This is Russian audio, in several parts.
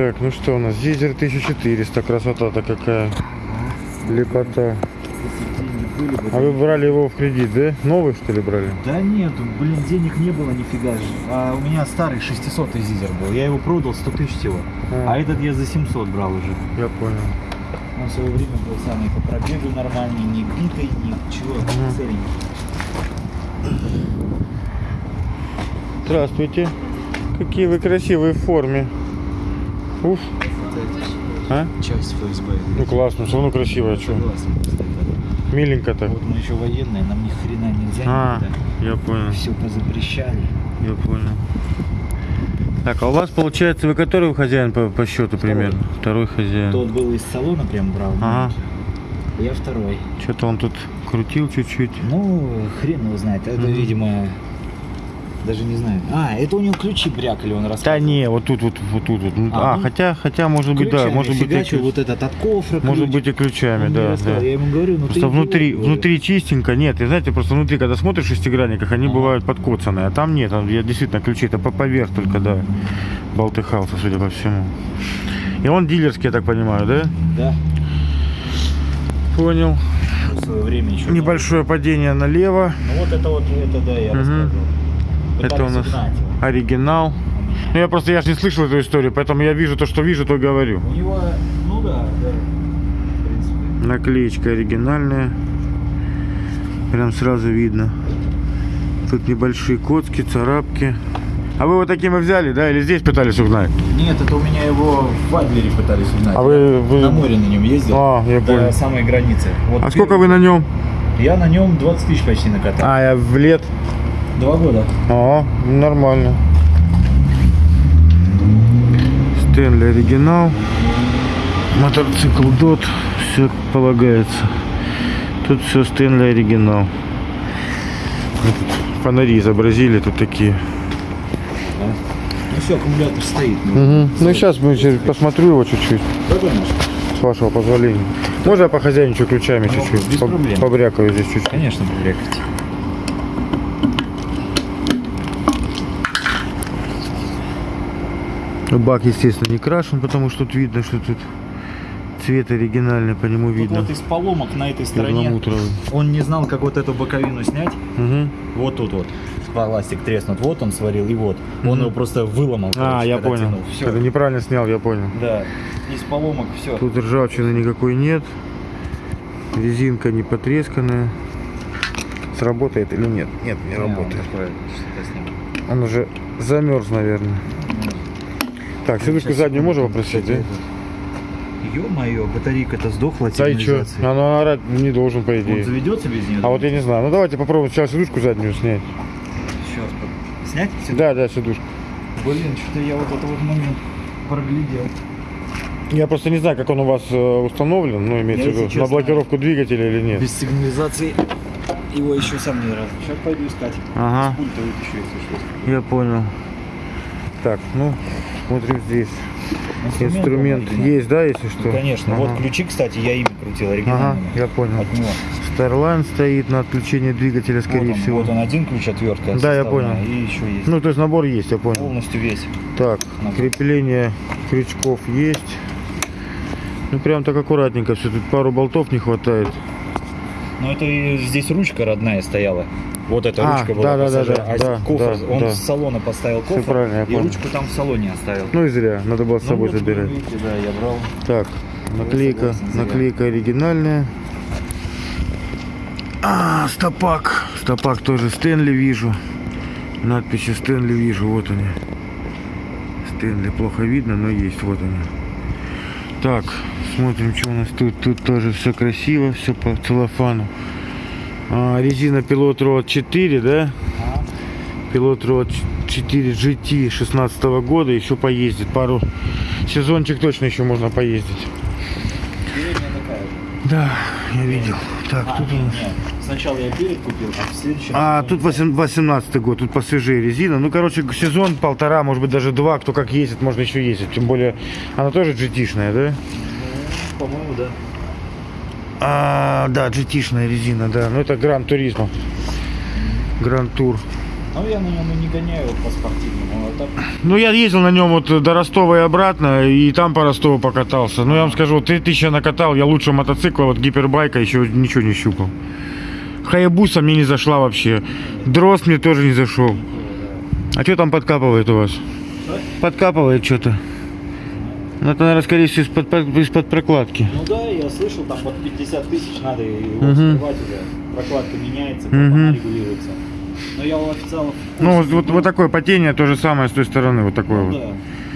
Так, ну что у нас? Зизер 1400, красота-то какая. Лепота. А вы брали его в кредит, да? Новый что ли брали? Да нет, блин, денег не было нифига же. А у меня старый 600 зизер был. Я его продал 100 тысяч всего. А. А этот я за 700 брал уже. Я понял. Он в свое время был самый по пробегу нормальный, не битый, ни чего, Ага. целенький. Здравствуйте. Какие вы красивые в форме. Уф. А? Часть ФСБ. Ну классно, все равно что? Согласен, просто это- Миленько так. Вот мы еще военные, нам ни хрена нельзя А, никуда. я понял, Все позапрещали. я понял. Так, а у вас получается, вы который хозяин по, по счету примерно? Второй хозяин. Тот был из салона прям брал. Ага. Я второй. Что-то он тут крутил чуть-чуть. Ну, хрен его знает. Это, Мгм. видимо, даже не знаю. А, это у него ключи брякали, он Да рассказывал. не, вот тут, вот, вот тут. Вот. А, А, ну, хотя, хотя, может быть, да, Ключами может быть, и ключ- вот этот от кофра может ключ. быть и ключами, Он да, да. Я ему говорю, ну Просто внутри, говорю. внутри чистенько, нет, и знаете, просто внутри, когда смотришь в шестигранниках, они Ага. бывают подкоцанные, а там нет, там я действительно ключи, это по поверх только, да, болтыхался, судя по всему. И он дилерский, я так понимаю, да? Да. Понял. В свое время еще. Небольшое падение налево. Ну вот это вот, это да, я Мгм. рассказывал. Это у нас угнать его. оригинал. Ну я просто, я же не слышал эту историю, поэтому я вижу то, что вижу, то говорю. У него, ну да, да. В принципе. Наклеечка оригинальная. Прям сразу видно. Тут небольшие коцки, царапки. А вы вот таким и взяли, да? Или здесь пытались угнать? Нет, это у меня его в Адлере пытались угнать. А вы- вы- На море на нем ездил. А, я до понял. самой границы. Вот А сколько вы первый- на нем? Я на нем 20 тысяч почти накатал. А, я в лет. Два года. А, нормально. Стэнли оригинал. Мотоцикл Дот. Все полагается. Тут все Стэнли оригинал. Фонари изобразили тут такие. Ну все, аккумулятор стоит. Мгм. Ну сейчас мы сейчас посмотрю его чуть-чуть, с вашего позволения. Можно я похозяйничаю ключами Ну, чуть-чуть? без По-. Побрякаю здесь чуть-чуть. Конечно, побрякать. Бак, естественно, не крашен, потому что тут видно, что тут цвет оригинальный, по нему Тут видно. вот из поломок на этой стороне. Он не знал, как вот эту боковину снять. Мгм. Вот тут вот. Пластик треснут. Вот он сварил, и вот. Он Мгм. его просто выломал. А, короче, я когда понял. тянул. Всё. Это неправильно снял, я понял. Да. Из поломок все. Тут ржавчины никакой нет. Резинка не потресканная. Сработает или нет? Нет, не работает. Он уже замерз, наверное. Так, сидушку заднюю можно попросить, да? Ё-моё, батарейка-то сдохла. Да и сигнализация. Она орать не должен, по Он идее. заведется без нее? А вот я не знаю. Ну давайте попробуем сначала сидушку заднюю снять. Сейчас. Снять? сюда? Да, да, сидушку. Блин, что-то я вот этот вот момент проглядел. Я просто не знаю, как он у вас э, установлен, ну, имеется в виду, на блокировку двигателя или нет. Без сигнализации его еще сам не раз. Сейчас пойду искать. Ага, С пульта вытащу, если что. я понял. Так, ну, смотрим здесь. Инструмент оригинальный. есть, да, если что? Ну, конечно. Ага. Вот ключи, кстати, я ими крутил Ага, я понял. От него. Starline стоит на отключение двигателя, скорее вот он, всего. Вот он один ключ, отвертка. Да, я понял. И еще есть. Ну, то есть набор есть, я понял. Полностью весь. Так, Набор. крепление крючков есть. Ну, прям так аккуратненько все. Тут пару болтов не хватает. Но это и здесь ручка родная стояла. Вот эта А, ручка была да, да, да, пассажира. да, а да, кофр, да, он да. с салона поставил кофр правильно, и понял. ручку там в салоне оставил. Ну и зря, надо было с собой вот, забирать. видите, да, я брал. Так, наклейка, наклейка оригинальная. А, стопак. Стопак тоже Стэнли вижу. Надписи Стэнли вижу, вот они. Стэнли плохо видно, но есть, вот они. Так, смотрим, что у нас тут. Тут тоже все красиво, все по целлофану. А, резина Пилот Road 4, да? Пилот Road 4 GT 16 года еще поездит. Пару сезончик точно еще можно поездить. Да, я видел. Так, А, тут у нас... нет. Сначала я перед купил, а в следующем... А, тут 18 год, тут посвежее резина. Ну, короче, сезон полтора, может быть, даже два, кто как ездит, можно еще ездить. Тем более, она тоже GT-шная, да? Ну, по-моему, да. А, да, GT-шная резина, да. Ну, это Гран Туризмо. Гран Тур. Ну, я на нем и не гоняю по спортивному, а так... Ну, я ездил на нем вот до Ростова и обратно, и там по Ростову покатался. Ну, я вам скажу, вот 3000 я накатал, я лучше мотоцикла, вот гипербайка еще ничего не щупал. Хаябуса мне не зашла вообще. Дрозд мне тоже не зашел. А что там подкапывает у вас? Подкапывает что-то. Ну, это, наверное, скорее всего, из-под, из-под прокладки. Ну да, я слышал, там под 50 тысяч надо его Мгм. вскрывать уже. Прокладка меняется, Мгм. регулируется. Но я у официалов... Ну, вот, вот, вот такое потение, то же самое с той стороны, вот такое Ну, вот. да.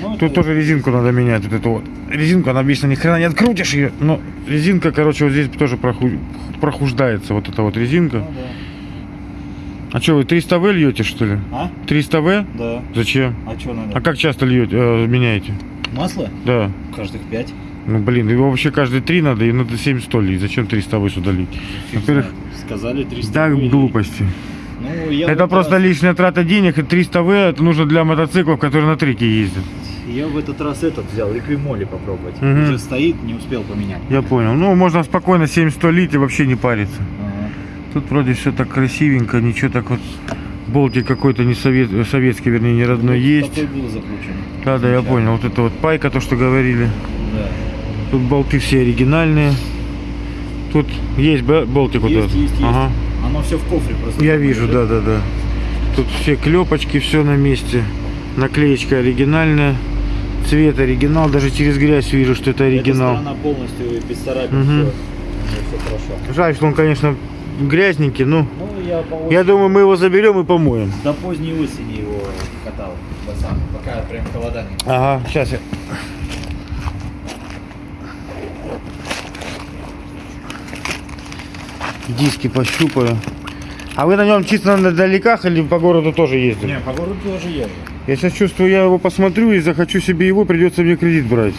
Ну, Тут это- тоже резинку надо менять, вот эту вот. Резинку, она обычно ни хрена не открутишь ее, но резинка, короче, вот здесь тоже проху- прохуждается, вот эта вот резинка. Ну, да. А что, вы 300 В льете, что ли? А? 300 В? Да. Зачем? А что надо? А как часто льете, э, меняете? Масло? Да. Каждых пять. Ну, блин, его вообще каждые три надо, и надо 700 лить. Зачем 300 В сюда лить? Фиг Во-первых. Сказали 300 да, рублей. глупости. Ну, я Это просто раз- лишняя трата денег, и 300 В это нужно для мотоциклов, которые на треке ездят. Я в этот раз этот взял, эквимоли попробовать. Мгм. Уже стоит, не успел поменять. Я понял. Ну, можно спокойно 700 лить и вообще не париться. Ага. Тут вроде все так красивенько, ничего так вот. Болтик какой-то не совет, советский, вернее, не родной Вот есть. Такой был закручен. Да, да, я понял. Вот это вот пайка, то, что говорили. Да. Тут болты все оригинальные. Тут есть болтик вот Есть, этот? есть, есть. Ага. Оно все в кофре просто. Я вижу, да, да, да. Тут все клепочки, все на месте. Наклеечка оригинальная. Цвет оригинал. Даже через грязь вижу, что это оригинал. Эта полностью без царапин. Мгм. Все. все. Жаль, что он, конечно, грязненький, но Ну, я по я думаю, мы его заберем и помоем. до поздней осени его катал. Пацан, пока прям холода не Ага, сейчас я. Диски пощупаю. А вы на нем чисто на далеках или по городу тоже ездили? Не, по городу тоже езжу. Я сейчас чувствую, я его посмотрю и захочу себе его, придется мне кредит брать.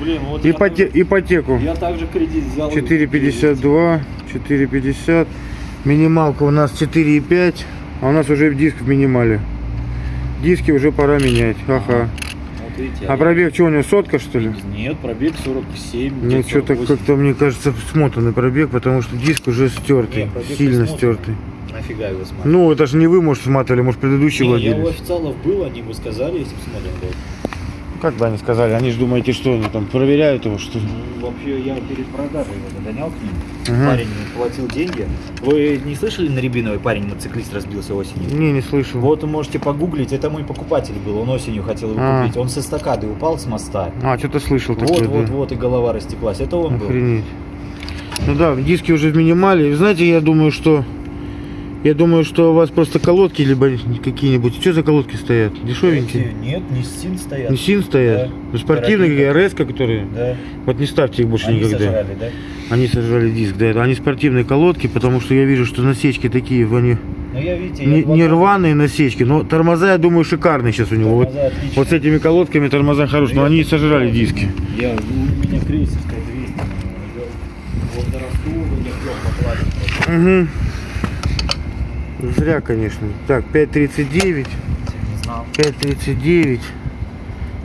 Блин, вот я, Ипоте- также- ипотеку. я также кредит взял. 4,52, 4,50. Минималка у нас 4,5, а у нас уже диск в минимале. Диски уже пора менять. Ага. Вот видите, А я- пробег что у него, сотка что ли? Нет, пробег 47. Нет, что-то 48. как-то, мне кажется, смотанный пробег, потому что диск уже стертый, Не, пробег сильно стертый. Нафига его смотреть? Ну, это же не вы, может, сматывали, может, предыдущий Не, я у владелец. официалов был, они бы сказали, если бы смотрим был. Как бы они сказали, они же думаете, что они там проверяют его, что ли? Ну, вообще, я перед продажей его догонял к ним. Мгм. Парень платил деньги. Вы не слышали на Рябиновой парень мотоциклист разбился осенью? Не, не слышал. Вот вы можете погуглить, это мой покупатель был, он осенью хотел его А. купить. Он со эстакады упал с моста. А, что-то слышал Вот, такое, вот, да. вот, и голова растеклась. Это он был. Охренеть. Ну да, диски уже в минимале. Знаете, я думаю, что... Я думаю, что у вас просто колодки либо какие-нибудь. Что за колодки стоят? Дешевенькие? Нет, не син стоят. Не син стоят? Да. Ну, спортивные. РС, которые. Да. Вот не ставьте их больше Они никогда. сожрали, да? Они сожрали диск, да. Они спортивные колодки, потому что я вижу, что насечки такие, они Ну я, видите, не, я не рваные насечки, но тормоза, я думаю, шикарные сейчас у него. Вот, отличные. вот с этими колодками тормоза хорошие, но они сожрали диски. Я, у меня крейсерская 200. Вот до Ростова я клёв покладил. Угу. Зря, конечно. Так, 5.39. Не знал. 5.39.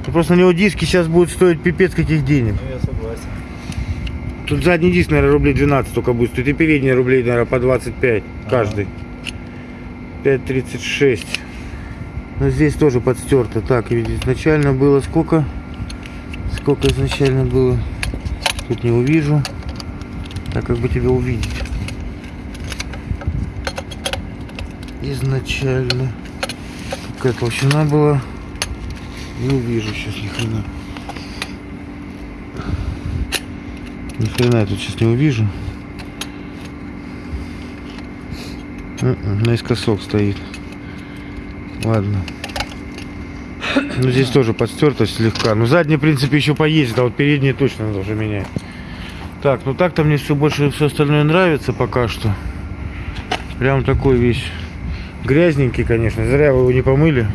Ну, Просто на него диски сейчас будут стоить пипец каких денег. Ну я согласен. Тут задний диск, наверное, рублей 12 только будет стоить. И передний рублей, наверное, по 25 каждый. 5.36. Но здесь тоже подстерто. Так, ведь изначально было сколько? Сколько изначально было? Тут не увижу. Так, как бы тебя увидеть? Изначально. Какая толщина была? Не увижу сейчас ни хрена. Ни хрена я тут сейчас не увижу. М-м, Наискосок стоит. Ладно. Ну здесь тоже подстертость слегка. Ну задний, в принципе, еще поездит, а вот передние точно надо уже менять. Так, ну так-то мне все больше все остальное нравится пока что. Прям такой весь грязненький, конечно. Зря вы его не помыли.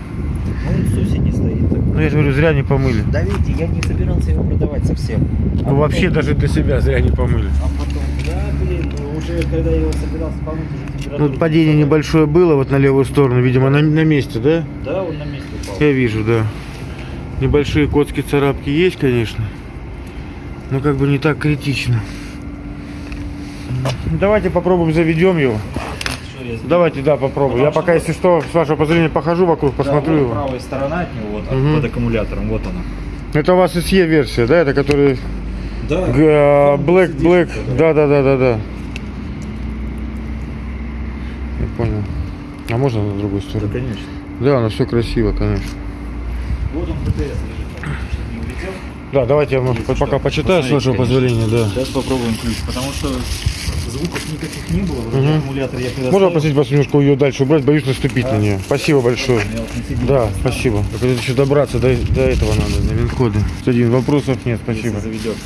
Ну он с осени стоит. так. Ну я же говорю, зря не помыли. Да видите, я не собирался его продавать совсем. А Ну вообще потом- даже для себя зря не помыли. А потом, да, блин, ну, уже когда я его собирался помыть, уже температура... Ну падение была. небольшое было вот на левую сторону, видимо, на, на месте, да? Да, он на месте упал. Я вижу, да. Небольшие котские царапки есть, конечно. Но как бы не так критично. Давайте попробуем заведем его. Я Давайте, да, попробую. Я пока, если что, с вашего позволения похожу вокруг, Да, посмотрю вот его. правая сторона от него, вот, Мгм. под аккумулятором, вот она. Это у вас SE версия, да? Это который Да. г- э, Black, Black. Да, да, да, да, да. Я понял. А можно на другую Да, сторону? конечно. Да, оно все красиво, конечно. Вот он ПТС лежит, чтобы не улетел. Да, давайте я может, Если пока почитаю, с вашего позволения, да. Сейчас попробуем ключ, потому что звуков никаких не было. Мгм. аккумулятор я когда Можно ставил, попросить вас немножко ее дальше убрать? Боюсь наступить на нее. Спасибо большое. Да, поставил, спасибо. Только еще добраться до, до этого надо, на винкоды. Один, вопросов нет, если спасибо. заведет.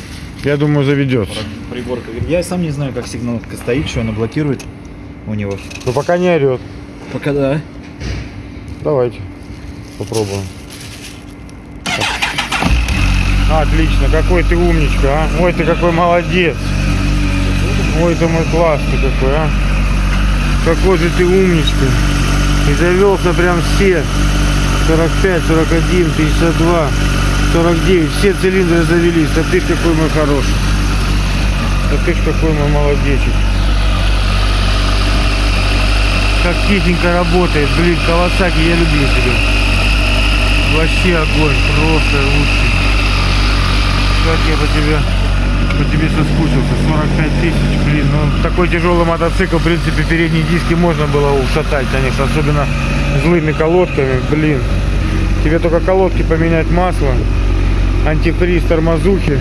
Я думаю, заведется. Приборка. Я сам не знаю, как сигналка стоит, что она блокирует у него. Но пока не орет. Пока да. Давайте попробуем. Отлично, какой ты умничка, а? Ой, ты какой молодец. Ой, ты мой классный какой, а? Какой же ты умничка. И завелся прям все. 45, 41, 52, 49. Все цилиндры завелись. А ты ж какой мой хороший. А ты ж какой мой молодечек. Как тихенько работает. Блин, Кавасаки, я люблю тебя. Вообще огонь, просто лучший. Как я по тебе, по тебе соскучился. 45 тысяч, блин. Ну, такой тяжелый мотоцикл, в принципе, передние диски можно было ушатать, конечно. Особенно злыми колодками, блин. Тебе только колодки поменять масло, антифриз, тормозухи.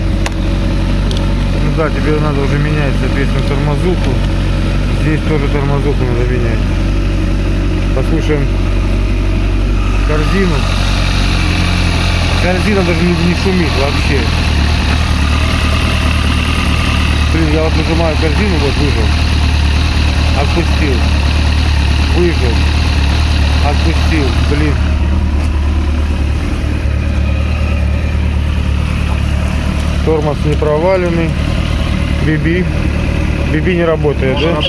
Ну да, тебе надо уже менять, соответственно, тормозуху. Здесь тоже тормозуху надо менять. Послушаем корзину. Корзина даже не, шумит вообще. Блин, я вот нажимаю корзину, вот выжил. Отпустил. Выжил. Отпустил. Блин. Тормоз не проваленный. Биби. Биби не работает, да?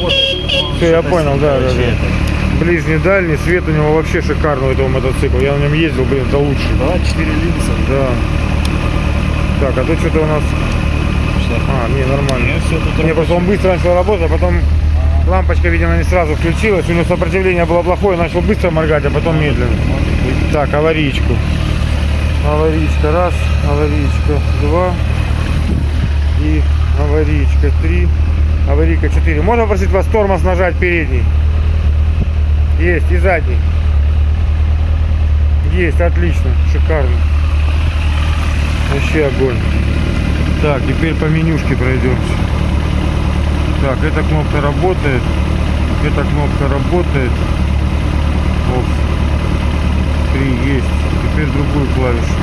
Все, я понял, да, да, да. Ближний, дальний, свет у него вообще шикарный у этого мотоцикла. Я на нем ездил, блин, это лучший. Да, 4 линза. Да. Так, а тут что-то у нас... А, не, нормально. Тут Не, просто он быстро начал работать, а потом лампочка, видимо, не сразу включилась. У него сопротивление было плохое, начал быстро моргать, а потом медленно. Так, аварийку. Аварийка раз, аварийка два и аварийка три, аварийка четыре. Можно попросить вас тормоз нажать передний? Есть, и задний. Есть, отлично, шикарно. Вообще огонь. Так, теперь по менюшке пройдемся. Так, эта кнопка работает. Эта кнопка работает. Оп. Три есть. Теперь другую клавишу.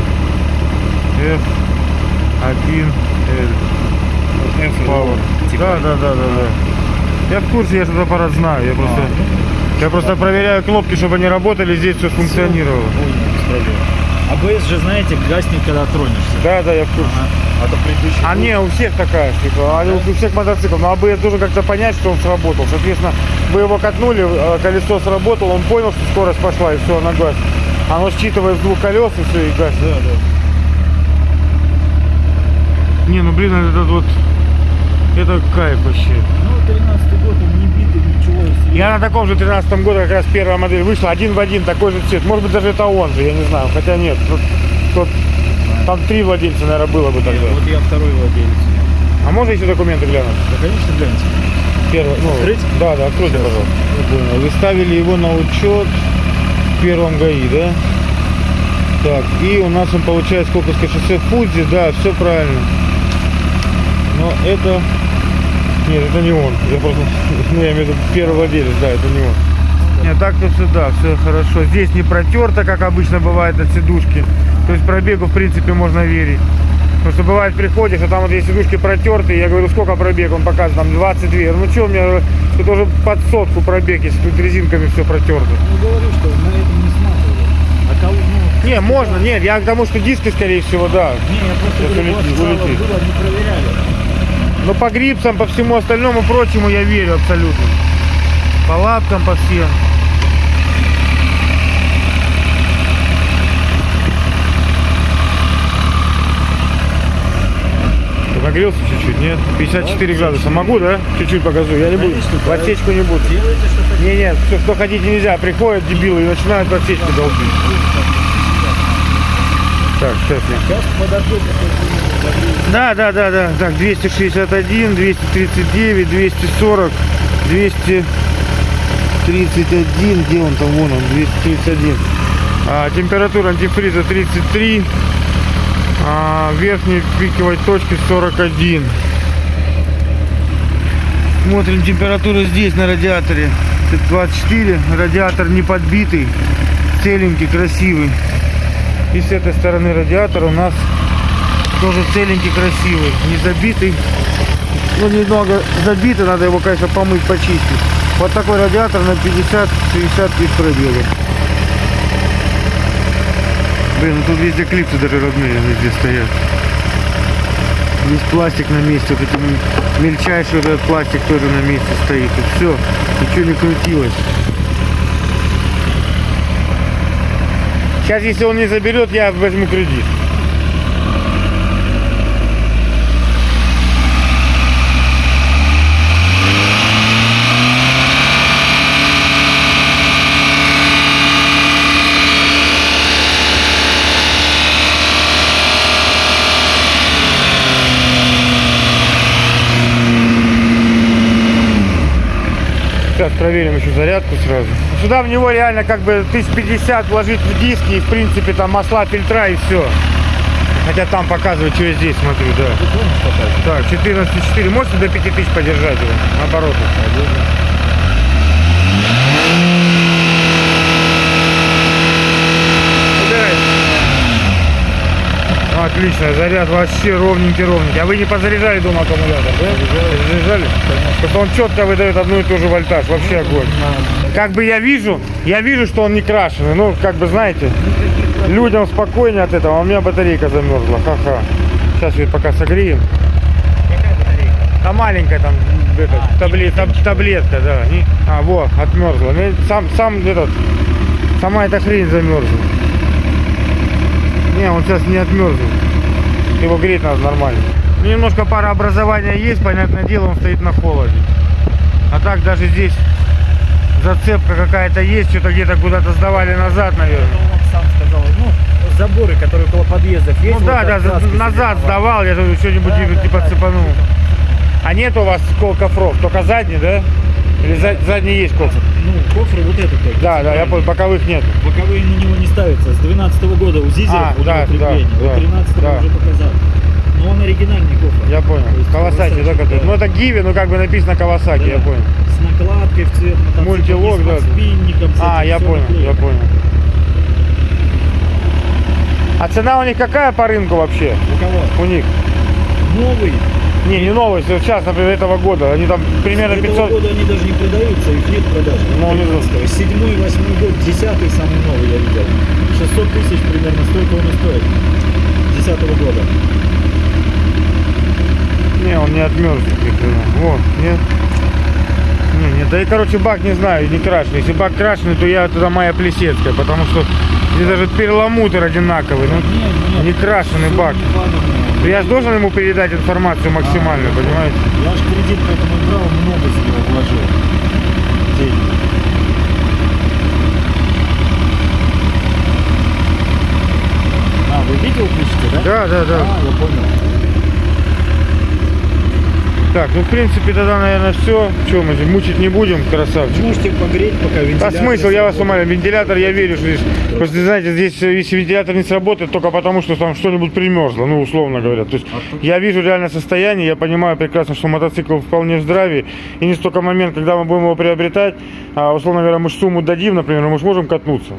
F1 L. F Power. Да, да, да, да, да. Я в курсе, я этот аппарат знаю. Я просто, я просто проверяю кнопки, чтобы они работали, здесь все функционировало. АБС же, знаете, гаснет, когда тронешься. Да, да, я в курсе. Ага. А то предыдущий... А не, у всех такая, типа, они у всех мотоциклов. Но АБС должен как-то понять, что он сработал. Соответственно, вы его катнули, э, колесо сработало, он понял, что скорость пошла, и все, она гаснет. Оно считывает с двух колес, и все, и гаснет. Да, да. Не, ну блин, этот вот, это кайф вообще. Ну, 13 год, ничего. себе. Я на таком же 13 году как раз первая модель вышла, один в один, такой же цвет. Может быть, даже это он же, я не знаю. Хотя нет, тут, тут- там три владельца, наверное, было бы тогда. Вот я второй владелец. А можно еще документы глянуть? Да, конечно, гляньте. Первый, ну, Открыть? Да, да, откройте, пожалуйста. Я понял. Вы ставили его на учет в первом ГАИ, да? Так, и у нас он получает Сколковское шоссе Фудзи, да, все правильно. Но это... Нет, это не он. Я просто... Ну, я имею в виду первый владелец, да, это не он. Нет, так-то все, да, все хорошо. Здесь не протерто, как обычно бывает от сидушки. То есть пробегу, в принципе, можно верить. Потому что бывает приходишь, а там вот есть сидушки протертые, я говорю, сколько пробег, он показывает, там 22. Я говорю, ну что, у меня тут уже под сотку пробег, если тут резинками все протерто. Ну, говорю, что на этом не сматывали. А кого, ну... Не, можно, нет, я к тому, что диски, скорее всего, да. Не, я просто говорю, улетит. было, не проверяли. Но по грипсам, по всему остальному прочему я верю абсолютно. По лапкам, по всем. нагрелся чуть-чуть, нет? 54 градуса. Могу, да? Чуть-чуть покажу. Я не буду. В отсечку не буду. Не, нет, что, что хотите нельзя. Приходят дебилы и начинают в отсечку долбить. Так, сейчас я. Сейчас подожду. Да, да, да, да. Так, 261, 239, 240, 231. Где он там? Вон он, 231. А, температура антифриза 33. А, верхней пиковой точки 41. Смотрим температуру здесь на радиаторе. 24. Радиатор не подбитый. Целенький, красивый. И с этой стороны радиатора у нас тоже целенький, красивый, не забитый. Ну, немного забитый, надо его, конечно, помыть, почистить. Вот такой радиатор на 50-60 тысяч пробега. Блин, ну тут везде клипсы даже родные везде стоят. Здесь пластик на месте, вот эти мельчайший вот этот пластик тоже на месте стоит. И все, ничего не крутилось. Сейчас, если он не заберет, я возьму кредит. Сейчас проверим еще зарядку сразу. Сюда в него реально как бы 1050 вложить в диски и в принципе там масла, фильтра и все. Хотя там показывает, что я здесь смотрю, да. Так, 14,4. Можете до 5000 подержать его? Наоборот. Отлично, заряд вообще ровненький, ровненький. А вы не позаряжали дома аккумулятор, да? Заряжали? Потому что он четко выдает одну и ту же вольтаж, вообще огонь. Как бы я вижу, я вижу, что он не крашеный. Ну, как бы знаете, людям спокойнее от этого, а у меня батарейка замерзла. Ха-ха. Сейчас ее пока согреем. Какая батарейка? Там маленькая там этот, табле- таб- таблетка, да. А, вот, отмерзла. Ну, Сам, сам этот, сама эта хрень замерзла. Не, он сейчас не отмерзнет. Его греть надо нормально. Ну, Немножко парообразования есть, понятное дело, он стоит на холоде. А так даже здесь зацепка какая-то есть, что-то где-то куда-то сдавали назад, наверное. Он вам сам сказал, ну, заборы, которые около подъездов есть. Ну вот да, да, назад сдавал, я что-нибудь Да, типа, да, типа да, цепанул. А нет у вас кол кофров, только задний, да? Или за- задний есть кофр? Ну, кофры вот этот только. Да, да, я понял, боковых нет. Боковые на него не ставятся. С 12 года у Зизера А, у него да, крепление. да, Вот да, 13 да. уже показал. Но он оригинальный кофр. Я понял. Кавасаки, да, который? да. Ну это Гиви, ну как бы написано Кавасаки, Да. я понял. С накладкой в цвет мотоцикла, Мультилок, и с да. подспинником, с А, я понял, наклеено. я понял. А цена у них какая по рынку вообще? У кого? У них? Новый. Не, не вот сейчас, например, этого года. Они там примерно Этого 500... года они даже не продаются, их нет в продаже. Ну, не знаю. 15-го. Седьмой, восьмой год, десятый самый новый я видел. 600 тысяч примерно столько он и стоит. Десятого года. Не, он не хрена. Вот, нет. Не, не, да и короче бак не знаю, не крашеный. Если бак крашеный, то я туда моя плесецкая, потому что здесь даже перламутр одинаковый. Ну, Нет, нет. не крашеный бак. не Я же должен ему передать информацию максимальную, понимаете? Я же кредит поэтому брал, много за него вложил. Денег. А, вы видео пишете, да? Да, да, да. А, я понял. Так, ну в принципе тогда, наверное, все. Че, мы же мучить не будем, красавчик. Можете погреть, пока А вентилятор... смысл, я вас умоляю, вентилятор я верю, что здесь, просто знаете, здесь э, если вентилятор не сработает, только потому, что там что-нибудь примерзло, ну, условно говоря. То есть я вижу реальное состояние, я понимаю прекрасно, что мотоцикл вполне в здравии, и не столько момент, когда мы будем его приобретать, а, условно говоря, мы ж сумму дадим, например, мы же можем катнуться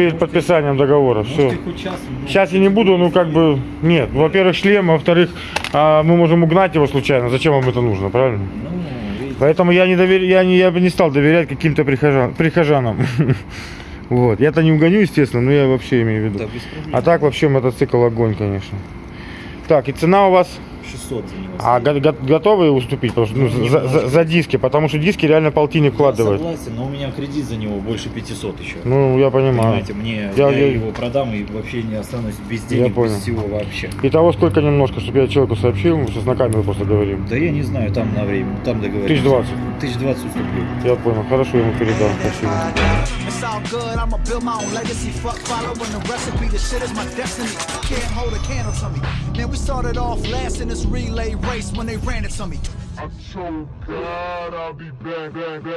перед подписанием договора, все. Сейчас я не буду, ну как бы, нет. Во-первых, шлем, во-вторых, а, мы можем угнать его случайно. Зачем вам это нужно, правильно? Поэтому я не довер... я не, я бы не стал доверять каким-то прихожан... прихожанам. Вот. Я-то не угоню, естественно, но я вообще имею в виду. Да. А так вообще мотоцикл огонь, конечно. Так, и цена у вас 600 за него. А го- го- готовы уступить потому что, ну, за, за- за диски? Потому что диски реально полтинник Я вкладывают. согласен, но у меня кредит за него больше 500 еще. Ну, я понимаю. Понимаете, мне Я- я, я- его продам и вообще не останусь без Я денег, понял. без всего вообще. Итого сколько немножко, чтобы я человеку сообщил, мы сейчас на камеру просто говорим. Да я не знаю, там на время, там договоримся. Тысяч двадцать. Тысяч двадцать уступлю. Я понял, хорошо, ему передам, спасибо. The. Can't hold a candle to me. Man, we started off last in this relay race when they ran it to me. I told God I'll be back, back, back.